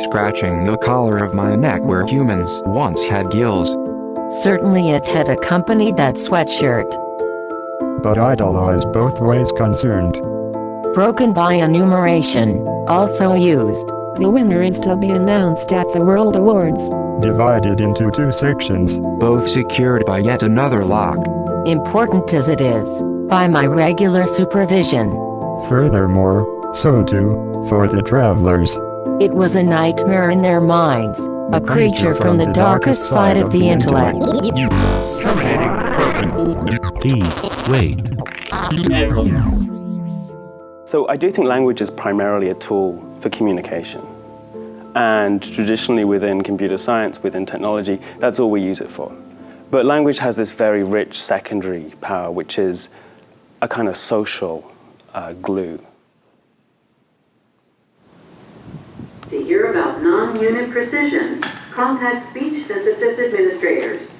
scratching the collar of my neck where humans once had gills. Certainly it had accompanied that sweatshirt. But idolize both ways concerned. Broken by enumeration, also used. The winner is to be announced at the World Awards. Divided into two sections. Both secured by yet another lock. Important as it is, by my regular supervision. Furthermore, so too, for the travelers. It was a nightmare in their minds, a creature from the darkest side of the intellect. Please, wait. So I do think language is primarily a tool for communication. And traditionally within computer science, within technology, that's all we use it for. But language has this very rich secondary power, which is a kind of social uh, glue. To hear about non-unit precision, contact speech synthesis administrators.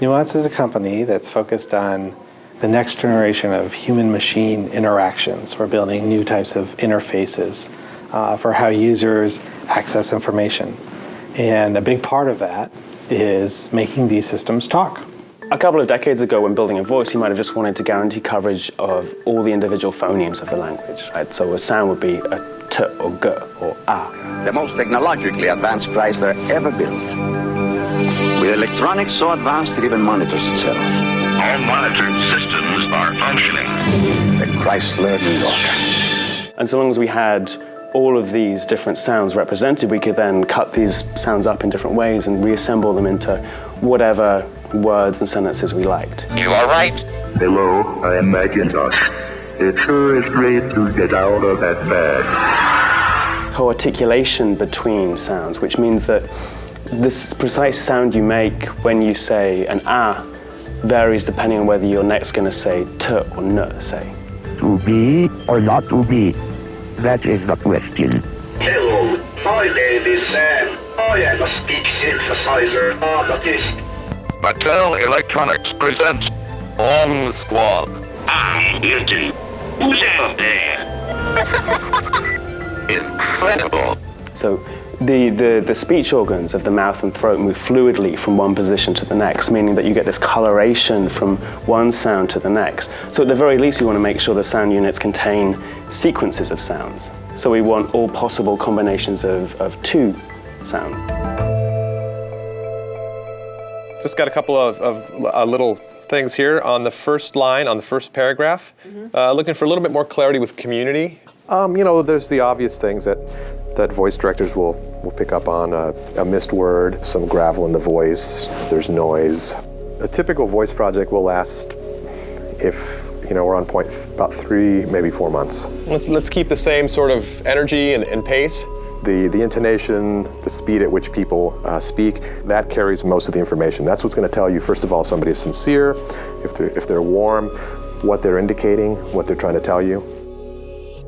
Nuance is a company that's focused on the next generation of human-machine interactions. We're building new types of interfaces uh, for how users access information. And a big part of that is making these systems talk. A couple of decades ago, when building a voice, you might have just wanted to guarantee coverage of all the individual phonemes of the language. Right? So a sound would be a t or g or a. The most technologically advanced Chrysler ever built. With electronics so advanced it even monitors itself. All monitored systems are functioning. The Chrysler New York. And so long as we had all of these different sounds represented, we could then cut these sounds up in different ways and reassemble them into whatever words and sentences we liked. You are right. Hello, I am Macintosh. It sure is great to get out of that bag. Co-articulation between sounds, which means that this precise sound you make when you say an ah varies depending on whether you're next going to say t or n, say. To be or not to be? That is the question. Hello, my name is Sam. I am a speech synthesizer artist. Mattel Electronics presents Bomb Squad. I'm guilty. Who's out there? Incredible. So the, the, the speech organs of the mouth and throat move fluidly from one position to the next, meaning that you get this coloration from one sound to the next. So at the very least, we want to make sure the sound units contain sequences of sounds. So we want all possible combinations of, of two sounds. Just got a couple of, of uh, little things here on the first line, on the first paragraph. Mm -hmm. uh, looking for a little bit more clarity with community. Um, you know, there's the obvious things that that voice directors will, will pick up on a, a missed word, some gravel in the voice, there's noise. A typical voice project will last if you know we're on point about three, maybe four months. Let's, let's keep the same sort of energy and, and pace. The, the intonation, the speed at which people uh, speak, that carries most of the information. That's what's going to tell you, first of all, if somebody is sincere, if they're, if they're warm, what they're indicating, what they're trying to tell you.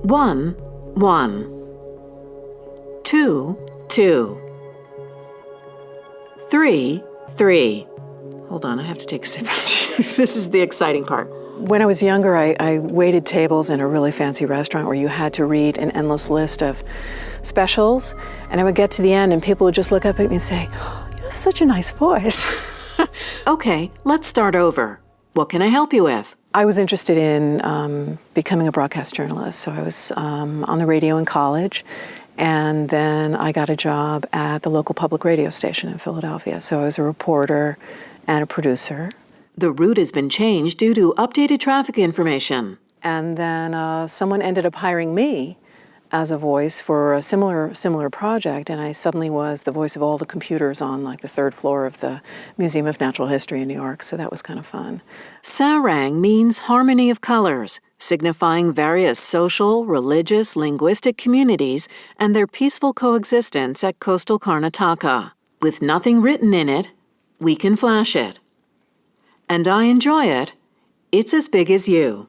One, one two, two. Three, three. Hold on, I have to take a sip. this is the exciting part. When I was younger, I, I, waited tables in a really fancy restaurant where you had to read an endless list of specials. And I would get to the end and people would just look up at me and say, oh, you have such a nice voice. okay, let's start over. What can I help you with? I was interested in um, becoming a broadcast journalist. So I was um, on the radio in college and then I got a job at the local public radio station in Philadelphia. So I was a reporter and a producer. The route has been changed due to updated traffic information. And then uh, someone ended up hiring me as a voice for a similar similar project and I suddenly was the voice of all the computers on like the third floor of the Museum of Natural History in New York so that was kind of fun. Sarang means harmony of colors signifying various social, religious, linguistic communities and their peaceful coexistence at coastal Karnataka. With nothing written in it, we can flash it. And I enjoy it. It's as big as you.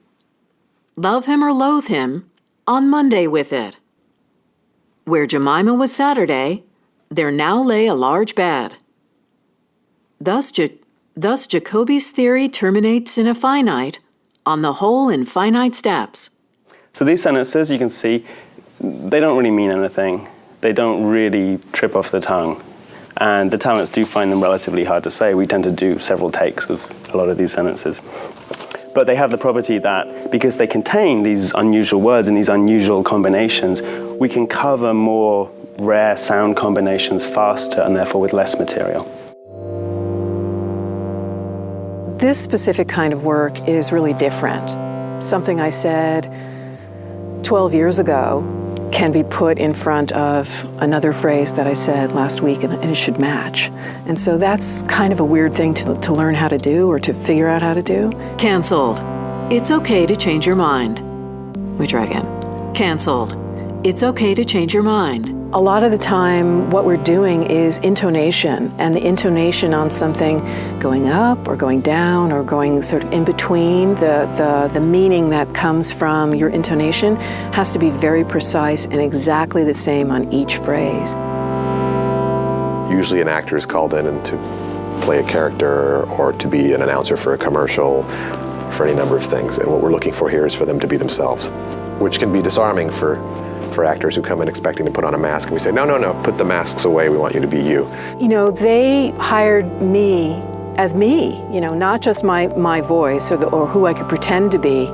Love him or loathe him, on Monday with it. Where Jemima was Saturday, there now lay a large bed. Thus, thus Jacobi's theory terminates in a finite, on the whole in finite steps. So these sentences, you can see, they don't really mean anything. they don't really trip off the tongue. And the talents do find them relatively hard to say. We tend to do several takes of a lot of these sentences. But they have the property that because they contain these unusual words and these unusual combinations, we can cover more rare sound combinations faster and therefore with less material. This specific kind of work is really different. Something I said 12 years ago can be put in front of another phrase that I said last week and, it should match. And so that's kind of a weird thing to, to learn how to do or to figure out how to do. Cancelled. It's okay to change your mind. We try again. Cancelled. It's okay to change your mind. A lot of the time, what we're doing is intonation, and the intonation on something going up or going down or going sort of in between, the, the, the meaning that comes from your intonation has to be very precise and exactly the same on each phrase. Usually an actor is called in to play a character or to be an announcer for a commercial, for any number of things. And what we're looking for here is for them to be themselves, which can be disarming for for actors who come in expecting to put on a mask and we say, no, no, no, put the masks away, we want you to be you. You know, they hired me as me, you know, not just my, my voice or, the, or who I could pretend to be,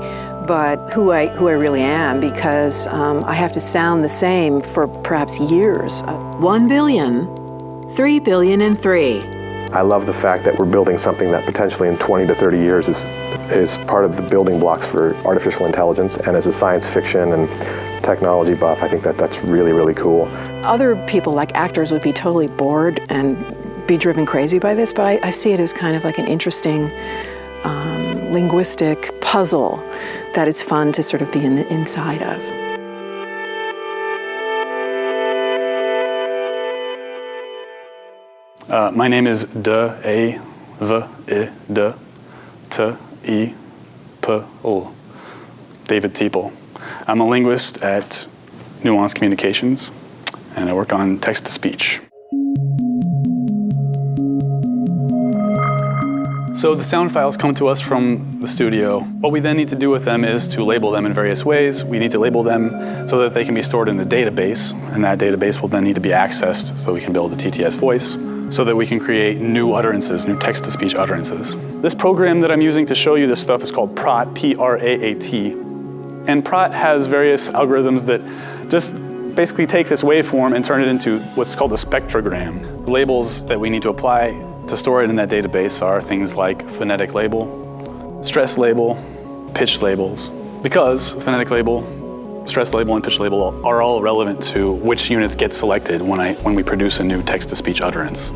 but who I, who I really am because um, I have to sound the same for perhaps years. One billion, three billion and three. I love the fact that we're building something that potentially in 20 to 30 years is, is part of the building blocks for artificial intelligence and as a science fiction and technology buff, I think that that's really, really cool. Other people, like actors, would be totally bored and be driven crazy by this, but I, I see it as kind of like an interesting um, linguistic puzzle that it's fun to sort of be in the inside of. Uh, my name is De A V I D T I P O. David Teeple. I'm a linguist at Nuance Communications, and I work on text-to-speech. So the sound files come to us from the studio. What we then need to do with them is to label them in various ways. We need to label them so that they can be stored in a database, and that database will then need to be accessed so we can build a TTS voice so that we can create new utterances, new text-to-speech utterances. This program that I'm using to show you this stuff is called PRAAT, P-R-A-A-T. And PRAAT has various algorithms that just basically take this waveform and turn it into what's called a spectrogram. The labels that we need to apply to store it in that database are things like phonetic label, stress label, pitch labels. Because phonetic label, stress label, and pitch label are all relevant to which units get selected when, I, when we produce a new text-to-speech utterance.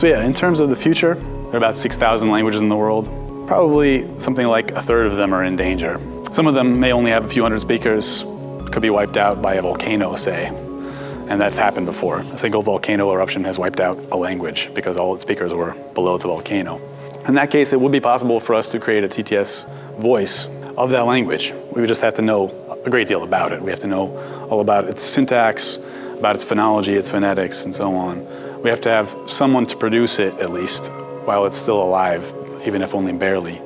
So yeah, in terms of the future, there are about 6,000 languages in the world. Probably something like a third of them are in danger. Some of them may only have a few hundred speakers, could be wiped out by a volcano, say. And that's happened before. A single volcano eruption has wiped out a language because all its speakers were below the volcano. In that case, it would be possible for us to create a TTS voice of that language. We would just have to know a great deal about it. We have to know all about its syntax, about its phonology, its phonetics, and so on. We have to have someone to produce it, at least, while it's still alive, even if only barely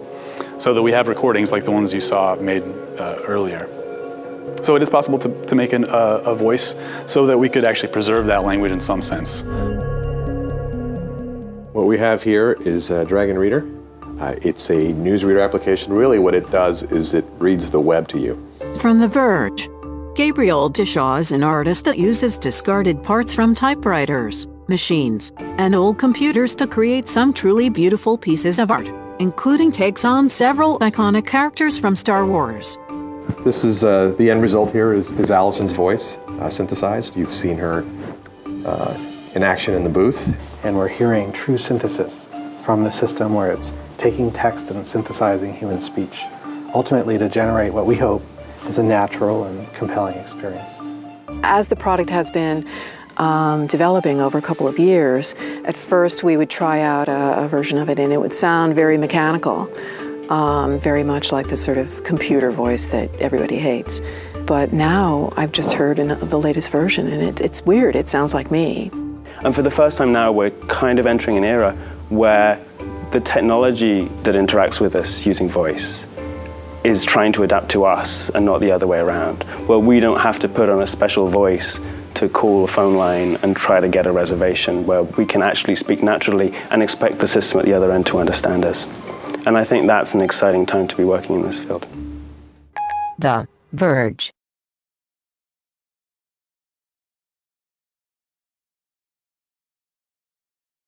so that we have recordings like the ones you saw made uh, earlier. So it is possible to, to make an, uh, a voice so that we could actually preserve that language in some sense. What we have here is a Dragon Reader. Uh, it's a newsreader application. Really what it does is it reads the web to you. From The Verge, Gabriel Dishaw is an artist that uses discarded parts from typewriters, machines, and old computers to create some truly beautiful pieces of art including takes on several iconic characters from Star Wars. This is uh, the end result here is, is Allison's voice uh, synthesized. You've seen her uh, in action in the booth. And we're hearing true synthesis from the system where it's taking text and synthesizing human speech, ultimately to generate what we hope is a natural and compelling experience. As the product has been um, developing over a couple of years, at first we would try out a, a version of it and it would sound very mechanical, um, very much like the sort of computer voice that everybody hates. But now I've just heard the latest version and it, it's weird, it sounds like me. And for the first time now, we're kind of entering an era where the technology that interacts with us using voice is trying to adapt to us and not the other way around, where we don't have to put on a special voice to call a phone line and try to get a reservation where we can actually speak naturally and expect the system at the other end to understand us. And I think that's an exciting time to be working in this field. The Verge.